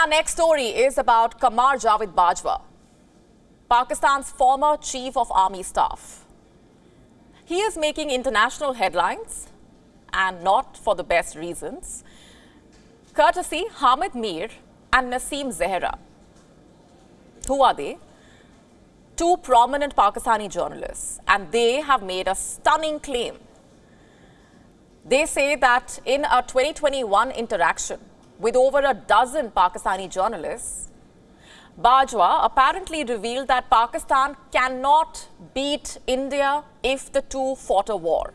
our next story is about Qamar Javed Bajwa, Pakistan's former Chief of Army Staff. He is making international headlines and not for the best reasons, courtesy Hamid Mir and Naseem Zehra. Who are they? Two prominent Pakistani journalists, and they have made a stunning claim. They say that in a 2021 interaction with over a dozen Pakistani journalists, Bajwa apparently revealed that Pakistan cannot beat India if the two fought a war.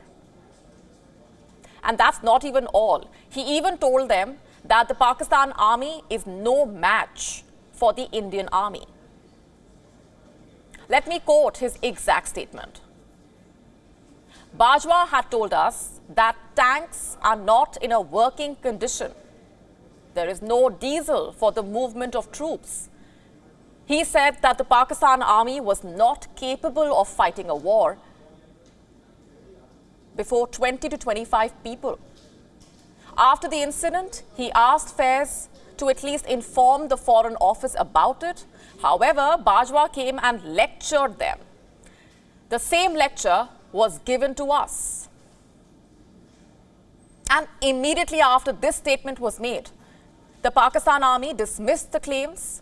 And that's not even all. He even told them that the Pakistan army is no match for the Indian army. Let me quote his exact statement. Bajwa had told us that tanks are not in a working condition. There is no diesel for the movement of troops. He said that the Pakistan army was not capable of fighting a war before 20 to 25 people. After the incident, he asked Faiz to at least inform the Foreign Office about it. However, Bajwa came and lectured them. The same lecture was given to us. And immediately after this statement was made, the Pakistan army dismissed the claims,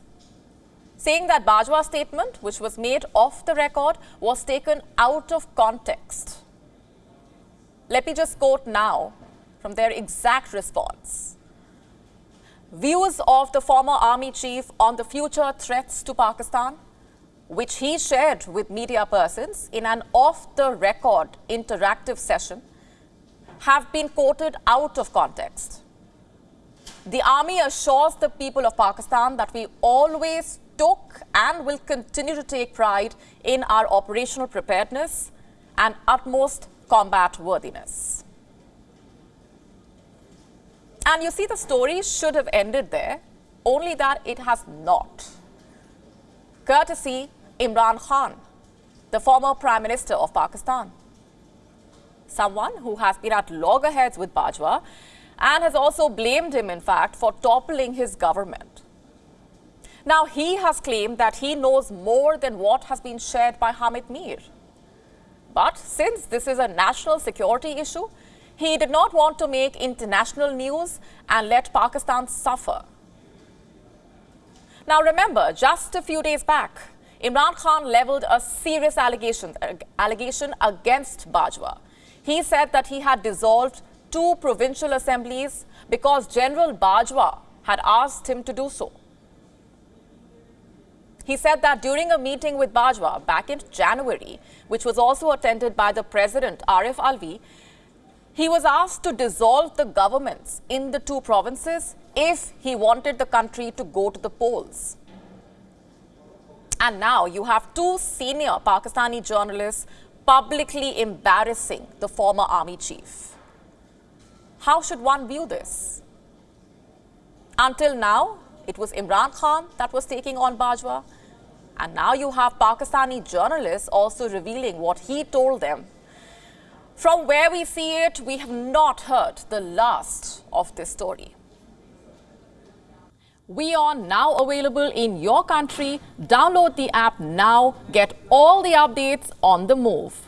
saying that Bajwa's statement, which was made off the record, was taken out of context. Let me just quote now from their exact response. Views of the former army chief on the future threats to Pakistan, which he shared with media persons in an off-the-record interactive session, have been quoted out of context. The army assures the people of Pakistan that we always took and will continue to take pride in our operational preparedness and utmost combat worthiness. And you see, the story should have ended there, only that it has not. Courtesy Imran Khan, the former Prime Minister of Pakistan. Someone who has been at loggerheads with Bajwa and has also blamed him, in fact, for toppling his government. Now, he has claimed that he knows more than what has been shared by Hamid Mir. But since this is a national security issue, he did not want to make international news and let Pakistan suffer. Now remember, just a few days back, Imran Khan leveled a serious allegation, allegation against Bajwa. He said that he had dissolved two provincial assemblies because General Bajwa had asked him to do so. He said that during a meeting with Bajwa back in January, which was also attended by the President Arif Alvi, he was asked to dissolve the governments in the two provinces if he wanted the country to go to the polls. And now you have two senior Pakistani journalists publicly embarrassing the former army chief. How should one view this? Until now, it was Imran Khan that was taking on Bajwa. And now you have Pakistani journalists also revealing what he told them. From where we see it, we have not heard the last of this story. We are now available in your country. Download the app now. Get all the updates on the move.